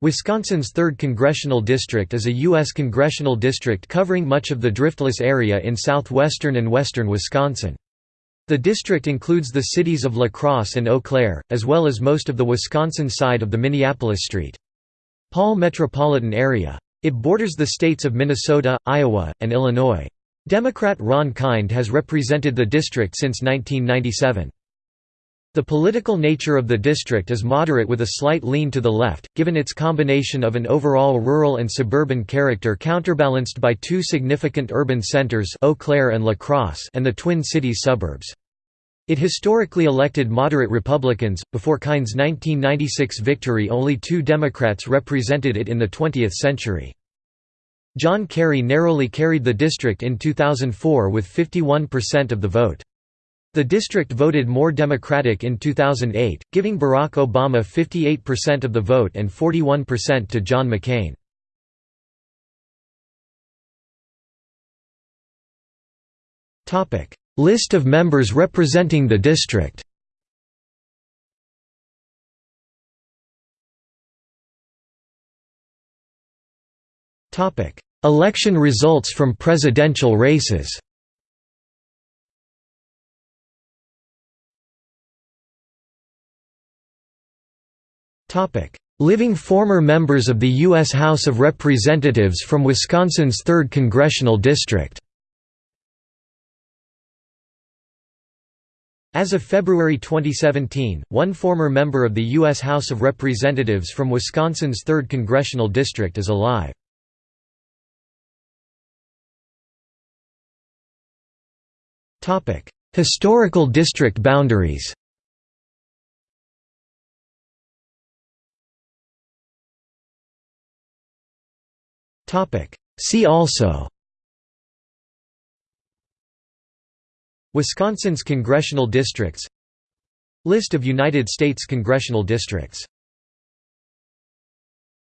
Wisconsin's 3rd Congressional District is a U.S. congressional district covering much of the driftless area in southwestern and western Wisconsin. The district includes the cities of La Crosse and Eau Claire, as well as most of the Wisconsin side of the Minneapolis St. Paul metropolitan area. It borders the states of Minnesota, Iowa, and Illinois. Democrat Ron Kind has represented the district since 1997. The political nature of the district is moderate with a slight lean to the left, given its combination of an overall rural and suburban character counterbalanced by two significant urban centers Eau Claire and La Crosse and the Twin Cities suburbs. It historically elected moderate Republicans. Before Kind's 1996 victory, only two Democrats represented it in the 20th century. John Kerry narrowly carried the district in 2004 with 51% of the vote. The district voted more Democratic in 2008, giving Barack Obama 58% of the vote and 41% to John McCain. List of members representing the district. Election results from presidential races Living former members of the U.S. House of Representatives from Wisconsin's 3rd Congressional District As of February 2017, one former member of the U.S. House of Representatives from Wisconsin's 3rd Congressional District is alive. Historical district boundaries See also. Wisconsin's congressional districts. List of United States congressional districts